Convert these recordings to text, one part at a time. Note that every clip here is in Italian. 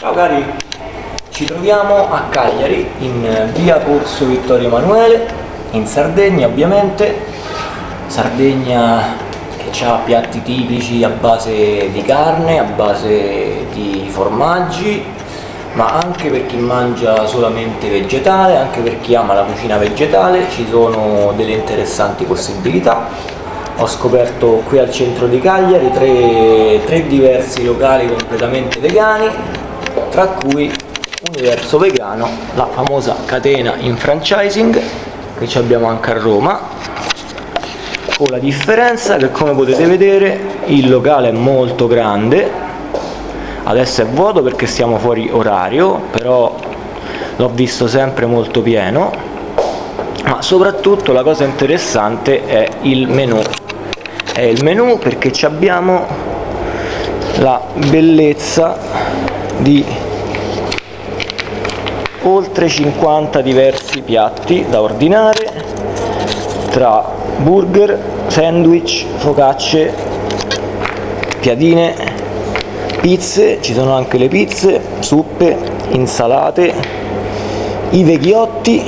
Ciao cari, ci troviamo a Cagliari in via Corso Vittorio Emanuele, in Sardegna ovviamente, Sardegna che ha piatti tipici a base di carne, a base di formaggi, ma anche per chi mangia solamente vegetale, anche per chi ama la cucina vegetale, ci sono delle interessanti possibilità. Ho scoperto qui al centro di Cagliari tre, tre diversi locali completamente vegani tra cui Universo Vegano, la famosa catena in franchising che abbiamo anche a Roma con la differenza che come potete vedere il locale è molto grande. Adesso è vuoto perché siamo fuori orario però l'ho visto sempre molto pieno. Ma soprattutto la cosa interessante è il menù. È il menù perché abbiamo la bellezza di oltre 50 diversi piatti da ordinare tra burger, sandwich, focacce, piadine, pizze, ci sono anche le pizze, zuppe, insalate, i vecchiotti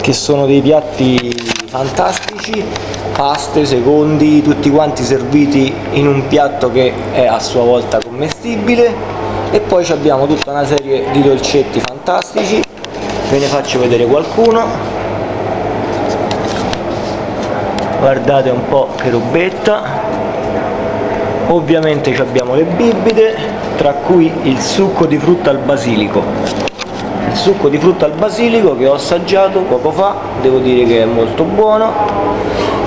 che sono dei piatti fantastici, paste, secondi, tutti quanti serviti in un piatto che è a sua volta commestibile. E poi abbiamo tutta una serie di dolcetti fantastici. Ve ne faccio vedere qualcuno. Guardate un po' che robetta ovviamente abbiamo le bibite tra cui il succo di frutta al basilico il succo di frutta al basilico che ho assaggiato poco fa devo dire che è molto buono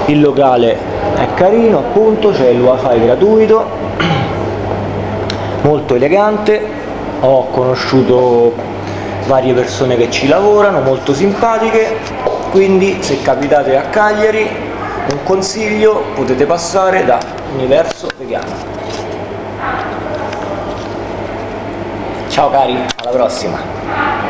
il locale è carino appunto c'è il wifi gratuito molto elegante, ho conosciuto varie persone che ci lavorano, molto simpatiche, quindi se capitate a Cagliari un consiglio potete passare da Universo Vegano. Ciao cari, alla prossima!